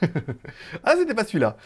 Ah, c'était pas celui-là.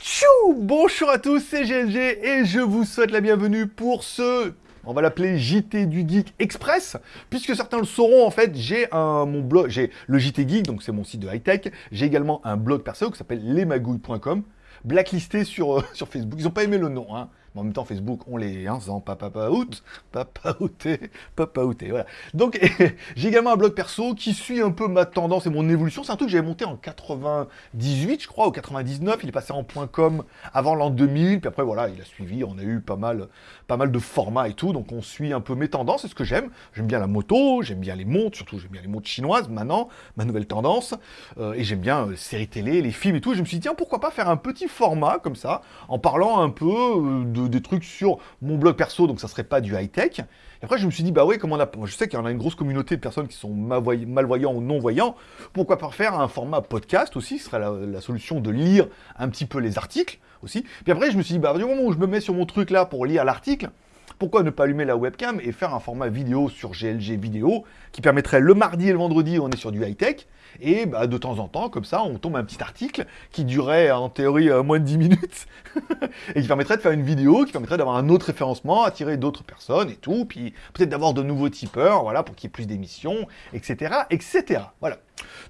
Tchou Bonjour à tous, c'est GLG et je vous souhaite la bienvenue pour ce on va l'appeler JT du Geek Express, puisque certains le sauront, en fait, j'ai un mon blog, j'ai le JT Geek, donc c'est mon site de high-tech, j'ai également un blog perso qui s'appelle lesmagouilles.com, blacklisté sur, euh, sur Facebook, ils n'ont pas aimé le nom, hein, en même temps, Facebook, on les hein, sans papa out, papa outé, papa outé, voilà. Donc, j'ai également un blog perso qui suit un peu ma tendance et mon évolution. C'est un truc que j'avais monté en 98, je crois, ou 99. Il est passé en .com avant l'an 2000. Puis après, voilà, il a suivi. On a eu pas mal, pas mal de formats et tout. Donc, on suit un peu mes tendances. C'est ce que j'aime. J'aime bien la moto, j'aime bien les montres, surtout j'aime bien les montres chinoises maintenant, ma nouvelle tendance. Euh, et j'aime bien les euh, séries télé, les films et tout. je me suis dit, tiens, pourquoi pas faire un petit format comme ça, en parlant un peu euh, de des trucs sur mon blog perso, donc ça serait pas du high-tech. Et après, je me suis dit, bah oui, comment on a... Je sais qu'il y en a une grosse communauté de personnes qui sont malvoyants ou non-voyants. Pourquoi pas faire un format podcast aussi Ce serait la, solution de lire un petit peu les articles aussi. Puis après, je me suis dit, bah du moment où je me mets sur mon truc là pour lire l'article, pourquoi ne pas allumer la webcam et faire un format vidéo sur GLG vidéo qui permettrait le mardi et le vendredi, on est sur du high-tech, et bah, de temps en temps, comme ça, on tombe un petit article qui durait en théorie euh, moins de 10 minutes, et qui permettrait de faire une vidéo, qui permettrait d'avoir un autre référencement, attirer d'autres personnes et tout, puis peut-être d'avoir de nouveaux tipeurs, voilà, pour qu'il y ait plus d'émissions, etc., etc. Voilà.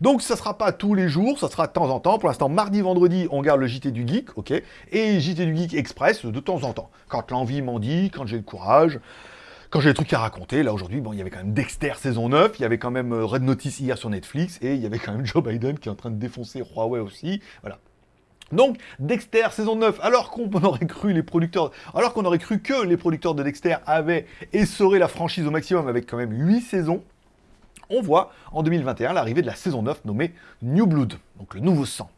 Donc ça sera pas tous les jours, ça sera de temps en temps. Pour l'instant, mardi, vendredi, on garde le JT du Geek, ok Et JT du Geek Express de temps en temps. Quand l'envie m'en dit, quand j'ai le courage, quand j'ai des trucs à raconter, là aujourd'hui, bon, il y avait quand même Dexter saison 9, il y avait quand même euh, Red Notice hier sur Netflix, et il y avait quand même Joe Biden qui est en train de défoncer Huawei aussi, voilà. Donc, Dexter saison 9, alors qu'on aurait cru les producteurs, alors qu'on aurait cru que les producteurs de Dexter avaient essoré la franchise au maximum avec quand même 8 saisons, on voit en 2021 l'arrivée de la saison 9 nommée New Blood, donc le nouveau sang.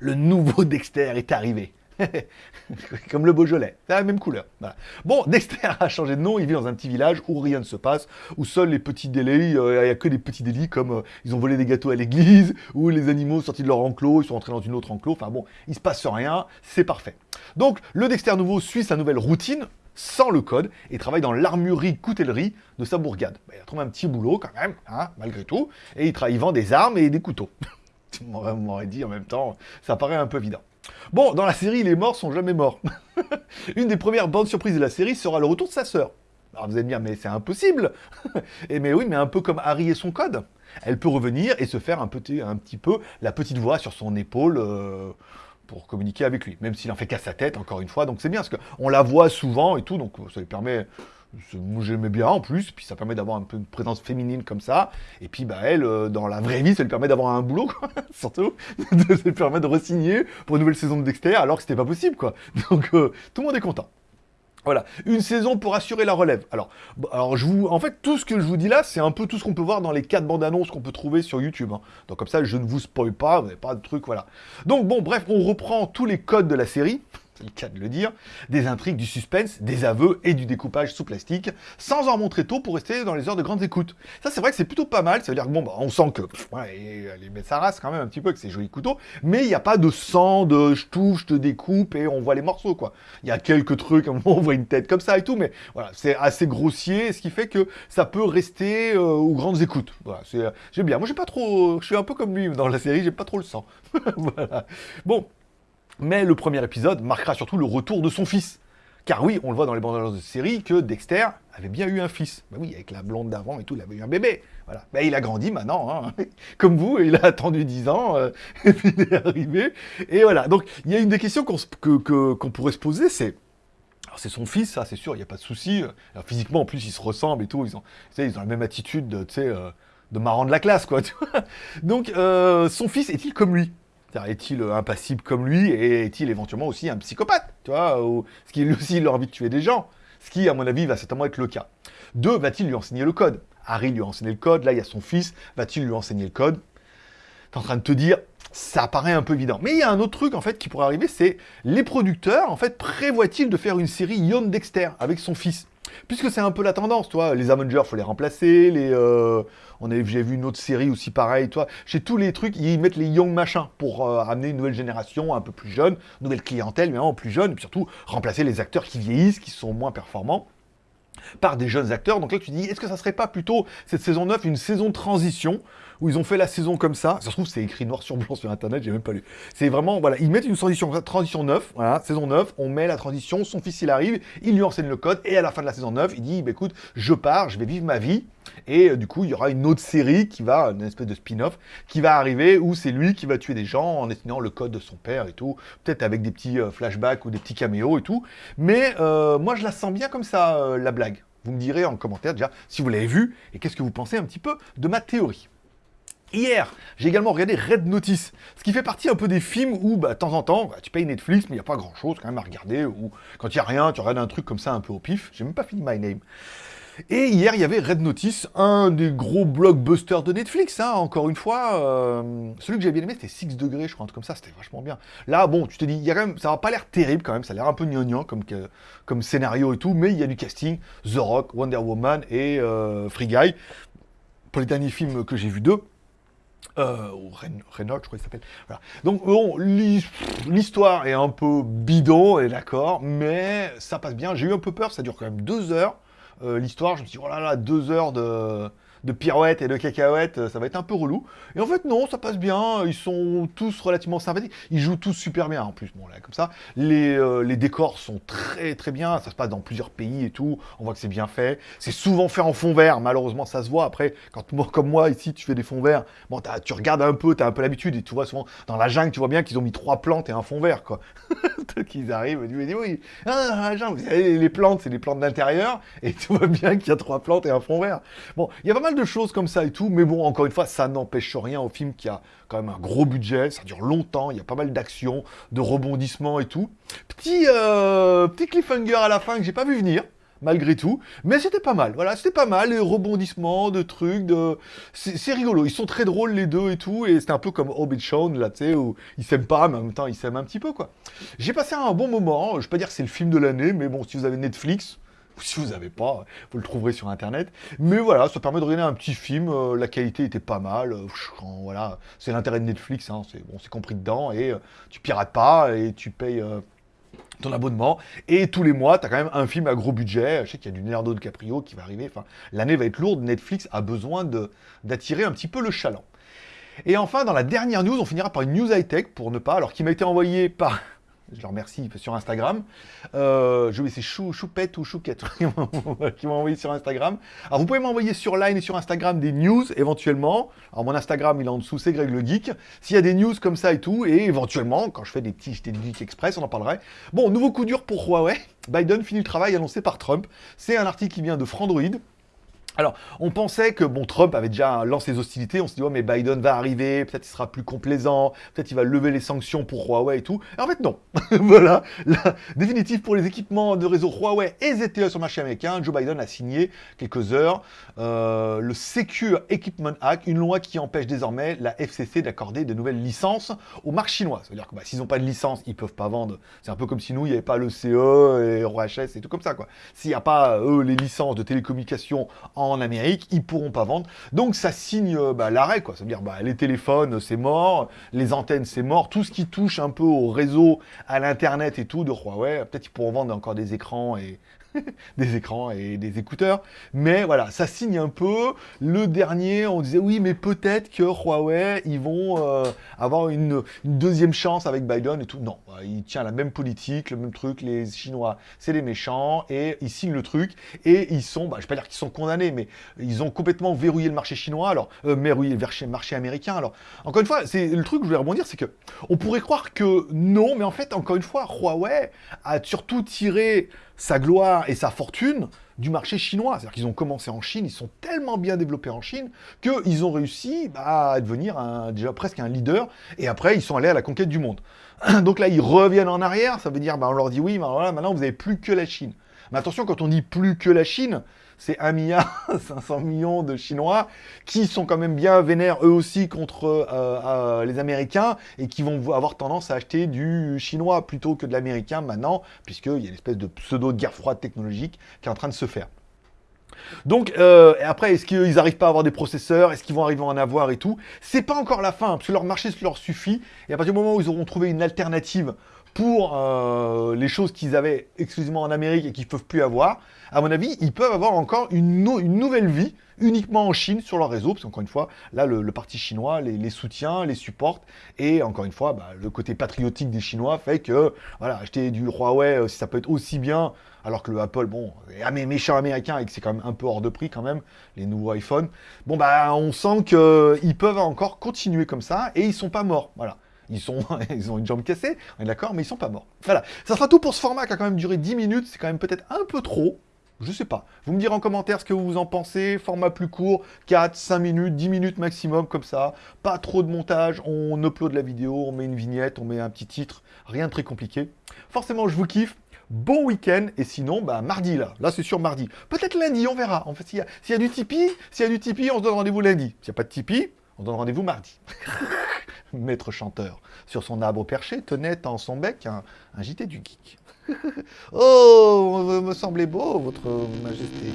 Le nouveau Dexter est arrivé. Comme le Beaujolais, c'est la même couleur. Bon, Dexter a changé de nom, il vit dans un petit village où rien ne se passe, où seuls les petits délits, euh, il n'y a que des petits délits comme euh, ils ont volé des gâteaux à l'église, ou les animaux sortis de leur enclos, ils sont entrés dans une autre enclos, enfin bon, il se passe rien, c'est parfait. Donc, le Dexter nouveau suit sa nouvelle routine, sans le code, et travaille dans l'armurerie coutellerie de sa bourgade. Bah, il a trouvé un petit boulot quand même, hein, malgré tout, et il, il vend des armes et des couteaux. tu m'aurais dit en même temps, ça paraît un peu évident. Bon, dans la série, les morts sont jamais morts. Une des premières bonnes surprises de la série sera le retour de sa sœur. Alors vous allez me dire, mais c'est impossible Et mais oui, mais un peu comme Harry et son code. Elle peut revenir et se faire un petit, peu la petite voix sur son épaule euh, pour communiquer avec lui. Même s'il en fait qu'à sa tête, encore une fois. Donc c'est bien, parce qu'on la voit souvent et tout, donc ça lui permet j'aimais bien en plus, puis ça permet d'avoir un peu une présence féminine comme ça, et puis bah elle, euh, dans la vraie vie, ça lui permet d'avoir un boulot, quoi, surtout, ça lui permet de re-signer pour une nouvelle saison de Dexter, alors que c'était pas possible, quoi. Donc euh, tout le monde est content. Voilà, une saison pour assurer la relève. Alors, alors je vous, en fait, tout ce que je vous dis là, c'est un peu tout ce qu'on peut voir dans les quatre bandes annonces qu'on peut trouver sur YouTube. Hein. Donc comme ça, je ne vous spoil pas, vous n'avez pas de trucs, voilà. Donc bon, bref, on reprend tous les codes de la série le cas de le dire, des intrigues, du suspense, des aveux et du découpage sous plastique, sans en montrer trop pour rester dans les heures de grandes écoutes. Ça, c'est vrai que c'est plutôt pas mal, ça veut dire que bon, bah, on sent que, ouais, elle met sa race quand même un petit peu avec ses jolis couteaux, mais il n'y a pas de sang, de je touche, je te découpe et on voit les morceaux, quoi. Il y a quelques trucs, on voit une tête comme ça et tout, mais voilà, c'est assez grossier, ce qui fait que ça peut rester euh, aux grandes écoutes. Voilà, j'aime bien. Moi, j'ai pas trop, je suis un peu comme lui dans la série, j'ai pas trop le sang. voilà. Bon, mais le premier épisode marquera surtout le retour de son fils. Car oui, on le voit dans les bandes annonces de série que Dexter avait bien eu un fils. Bah oui, avec la blonde d'avant et tout, il avait eu un bébé. Voilà. Bah, il a grandi maintenant, hein. comme vous, il a attendu 10 ans, euh, et puis il est arrivé. Et voilà. Donc, il y a une des questions qu'on pourrait se poser, c'est c'est son fils, ça, c'est sûr, il n'y a pas de souci. physiquement, en plus, ils se ressemblent et tout. Ils ont, ils ont la même attitude de, euh, de marrant de la classe, quoi. Donc, euh, son fils est-il comme lui? Est-il impassible comme lui et est-il éventuellement aussi un psychopathe Tu vois ou, Ce qui lui aussi il a envie de tuer des gens. Ce qui, à mon avis, va certainement être le cas. Deux, va-t-il lui enseigner le code? Harry lui a enseigné le code, là il y a son fils, va-t-il lui enseigner le code? T'es en train de te dire, ça paraît un peu évident. Mais il y a un autre truc en fait qui pourrait arriver, c'est les producteurs en fait prévoient-ils de faire une série Young Dexter avec son fils? Puisque c'est un peu la tendance, toi, les Avengers, faut les remplacer, les, euh, on j'ai vu une autre série aussi pareil, toi, chez tous les trucs, ils mettent les young machins pour euh, amener une nouvelle génération un peu plus jeune, nouvelle clientèle, mais vraiment plus jeune, et puis surtout remplacer les acteurs qui vieillissent, qui sont moins performants. Par des jeunes acteurs. Donc là, tu dis, est-ce que ça serait pas plutôt cette saison 9 une saison transition où ils ont fait la saison comme ça? Ça se trouve, c'est écrit noir sur blanc sur Internet, j'ai même pas lu. C'est vraiment, voilà, ils mettent une transition, transition 9, voilà, saison 9, on met la transition, son fils il arrive, il lui enseigne le code, et à la fin de la saison 9, il dit, bah, écoute, je pars, je vais vivre ma vie, et euh, du coup, il y aura une autre série qui va, une espèce de spin-off, qui va arriver, où c'est lui qui va tuer des gens en enseignant le code de son père et tout, peut-être avec des petits euh, flashbacks ou des petits caméos et tout, mais euh, moi je la sens bien comme ça, la blague. Vous me direz en commentaire déjà si vous l'avez vu et qu'est-ce que vous pensez un petit peu de ma théorie. Hier, j'ai également regardé Red Notice, ce qui fait partie un peu des films où, bah, de temps en temps, bah, tu payes Netflix, mais il n'y a pas grand-chose quand même à regarder, ou quand il n'y a rien, tu regardes un truc comme ça un peu au pif. J'ai même pas fini My Name. Et hier, il y avait Red Notice, un des gros blockbusters de Netflix, hein, encore une fois. Euh, celui que j'ai bien aimé, c'était 6 degrés, je crois, un truc comme ça, c'était vachement bien. Là, bon, tu te dis, ça n'a pas l'air terrible quand même, ça a l'air un peu gnangnan comme, scénario et tout, mais il y a du casting, The Rock, Wonder Woman et euh, Free Guy. Pour les derniers films que j'ai vus d'eux, euh, ou Renault, je crois qu'il s'appelle. Donc bon, l'histoire est un peu bidon, et d'accord, mais ça passe bien. J'ai eu un peu peur, ça dure quand même deux heures. Euh, l'histoire, je me suis dit, oh là là, deux heures de de pirouettes et de cacahuètes, euh, ça va être un peu relou. Et en fait, non, ça passe bien. Ils sont tous relativement sympathiques. Ils jouent tous super bien. En plus, bon, là, comme ça. Les, euh, les décors sont très, très bien. Ça se passe dans plusieurs pays et tout. On voit que c'est bien fait. C'est souvent fait en fond vert. Malheureusement, ça se voit. Après, quand comme moi, ici, tu fais des fonds verts, bon, tu regardes un peu, tu as un peu l'habitude. Et tu vois souvent, dans la jungle, tu vois bien qu'ils ont mis trois plantes et un fond vert, quoi. qu'ils arrivent, et tu dis, oui, ah, la jungle, les plantes, c'est des plantes d'intérieur. Et tu vois bien qu'il y a trois plantes et un fond vert. Bon, il y a pas mal de choses comme ça et tout, mais bon, encore une fois, ça n'empêche rien au film qui a quand même un gros budget, ça dure longtemps, il y a pas mal d'actions, de rebondissements et tout. Petit, euh, petit cliffhanger à la fin que j'ai pas vu venir, malgré tout, mais c'était pas mal, voilà, c'était pas mal, les rebondissements, de trucs, de... C'est rigolo, ils sont très drôles les deux et tout, et c'est un peu comme Hobbit Shawn, là, tu sais, où ils s'aiment pas, mais en même temps, ils s'aiment un petit peu, quoi. J'ai passé un bon moment, je vais pas dire que c'est le film de l'année, mais bon, si vous avez Netflix, si vous n'avez pas, vous le trouverez sur internet. Mais voilà, ça permet de regarder un petit film, euh, la qualité était pas mal, euh, voilà, c'est l'intérêt de Netflix, hein, c'est bon, compris dedans, et euh, tu pirates pas, et tu payes ton abonnement, et tous les mois, tu as quand même un film à gros budget, je sais qu'il y a du Leonardo DiCaprio qui va arriver, enfin, l'année va être lourde, Netflix a besoin d'attirer un petit peu le chaland. Et enfin, dans la dernière news, on finira par une news high-tech, pour ne pas, alors qui m'a été envoyée par je le remercie sur Instagram. Euh, je vais c'est Chou, Choupette ou Chouquette qui m'ont envoyé sur Instagram. Alors vous pouvez m'envoyer sur Line et sur Instagram des news éventuellement. Alors mon Instagram il est en dessous, c'est Greg le Geek. S'il y a des news comme ça et tout, et éventuellement, quand je fais des petits JT de Geek Express, on en parlerait. Bon, nouveau coup dur pour Huawei. Biden finit le travail annoncé par Trump. C'est un article qui vient de Frandroid. Alors, on pensait que, bon, Trump avait déjà lancé les hostilités, on se dit, oh, mais Biden va arriver, peut-être il sera plus complaisant, peut-être il va lever les sanctions pour Huawei et tout. Et en fait, non. voilà, la définitive pour les équipements de réseau Huawei et ZTE sur le marché américain, Joe Biden a signé quelques heures euh, le Secure Equipment Act, une loi qui empêche désormais la FCC d'accorder de nouvelles licences aux marques chinoises. C'est-à-dire que bah, s'ils n'ont pas de licence, ils peuvent pas vendre. C'est un peu comme si nous, il n'y avait pas le CE et ROHS et tout comme ça. S'il n'y a pas, eux, les licences de télécommunications en en Amérique, ils pourront pas vendre. Donc ça signe euh, bah, l'arrêt, quoi. Ça veut dire bah, les téléphones, c'est mort, les antennes, c'est mort, tout ce qui touche un peu au réseau, à l'internet et tout de Huawei, peut-être ils pourront vendre encore des écrans et des écrans et des écouteurs. Mais voilà, ça signe un peu. Le dernier, on disait oui, mais peut-être que Huawei, ils vont euh, avoir une, deuxième chance avec Biden et tout. Non, il tient la même politique, le même truc. Les Chinois, c'est les méchants et ils signent le truc et ils sont, bah, je vais pas dire qu'ils sont condamnés, mais ils ont complètement verrouillé le marché chinois, alors euh, verrouillé le marché américain. Alors, encore une fois, c'est le truc que je voulais rebondir, c'est que on pourrait croire que non, mais en fait, encore une fois, Huawei a surtout tiré sa gloire et sa fortune du marché chinois. C'est-à-dire qu'ils ont commencé en Chine, ils sont tellement bien développés en Chine qu'ils ont réussi bah, à devenir déjà presque un leader, et après ils sont allés à la conquête du monde. Donc là, ils reviennent en arrière, ça veut dire, bah, on leur dit oui, mais voilà, maintenant vous n'avez plus que la Chine. Mais attention, quand on dit plus que la Chine, c'est 1 milliard 500 millions de Chinois qui sont quand même bien vénères eux aussi contre euh, euh, les Américains et qui vont avoir tendance à acheter du chinois plutôt que de l'américain maintenant, puisqu'il y a une espèce de pseudo-guerre froide technologique qui est en train de se faire. Donc, euh, après, est-ce qu'ils n'arrivent pas à avoir des processeurs? Est-ce qu'ils vont arriver à en avoir et tout? C'est pas encore la fin, parce que leur marché leur suffit. Et à partir du moment où ils auront trouvé une alternative pour euh, les choses qu'ils avaient exclusivement en Amérique et qu'ils peuvent plus avoir, à mon avis, ils peuvent avoir encore une, nouvelle vie uniquement en Chine sur leur réseau, parce qu'encore une fois, là, le, parti chinois les, les, soutient, les supporte, et encore une fois, bah, le côté patriotique des Chinois fait que, voilà, acheter du Huawei, euh, si ça peut être aussi bien, alors que le Apple, bon, est méchant américain et que c'est quand même un peu hors de prix quand même, les nouveaux iPhones, bon, bah, on sent qu'ils peuvent encore continuer comme ça, et ils sont pas morts, voilà. Ils, sont, ils ont une jambe cassée, on est d'accord, mais ils sont pas morts. Voilà, ça sera tout pour ce format qui a quand même duré 10 minutes, c'est quand même peut-être un peu trop, je sais pas. Vous me direz en commentaire ce que vous en pensez. Format plus court, 4, 5 minutes, 10 minutes maximum, comme ça. Pas trop de montage. On upload la vidéo, on met une vignette, on met un petit titre. Rien de très compliqué. Forcément, je vous kiffe. Bon week-end. Et sinon, bah, mardi, là. Là, c'est sûr mardi. Peut-être lundi, on verra. En fait, s'il y, a du Tipeee, s'il y a du Tipeee, on se donne rendez-vous lundi. S'il n'y a pas de Tipeee, on donne rendez-vous mardi. Maître chanteur. Sur son arbre perché tenait en son bec un, un JT du geek. oh, me semblait beau, votre majesté.